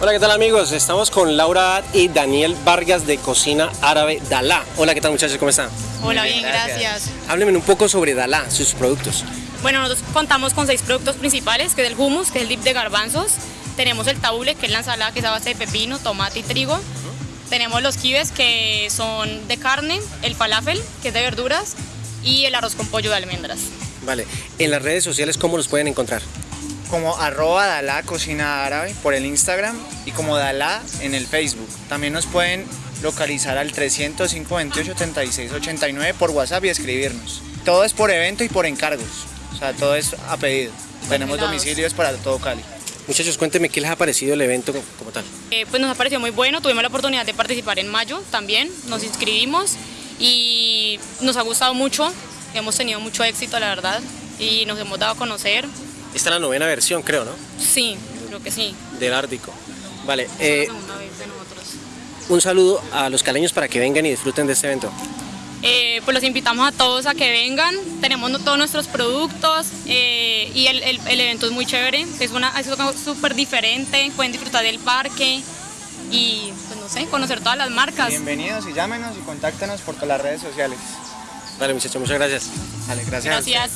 Hola, ¿qué tal amigos? Estamos con Laura y Daniel Vargas de Cocina Árabe Dalá. Hola, ¿qué tal muchachos? ¿Cómo están? Hola, bien, gracias. Háblenme un poco sobre Dalá, sus productos. Bueno, nosotros contamos con seis productos principales, que es el hummus, que es el dip de garbanzos. Tenemos el taule, que es la ensalada que es a base de pepino, tomate y trigo. Tenemos los kibes, que son de carne, el falafel, que es de verduras, y el arroz con pollo de almendras. Vale, en las redes sociales, ¿cómo los pueden encontrar? Como arroba Dalá Cocina Árabe por el Instagram y como Dalá en el Facebook. También nos pueden localizar al 305 28 36 89 por WhatsApp y escribirnos. Todo es por evento y por encargos, o sea, todo es a pedido. Tenemos helados. domicilios para todo Cali. Muchachos, cuéntenme qué les ha parecido el evento como, como tal. Eh, pues nos ha parecido muy bueno, tuvimos la oportunidad de participar en mayo también, nos inscribimos y nos ha gustado mucho, hemos tenido mucho éxito la verdad y nos hemos dado a conocer. Esta es la novena versión, creo, ¿no? Sí, creo que sí. Del Ártico. Vale, Es eh, la segunda vez de nosotros. un saludo a los caleños para que vengan y disfruten de este evento. Eh, pues los invitamos a todos a que vengan, tenemos todos nuestros productos eh, y el, el- el evento es muy chévere, es, una, es algo súper diferente, pueden disfrutar del parque y pues no sé, conocer todas las marcas. Bienvenidos y llámenos y contáctanos por todas las redes sociales. Vale, muchachos, muchas gracias. Vale, gracias. Gracias.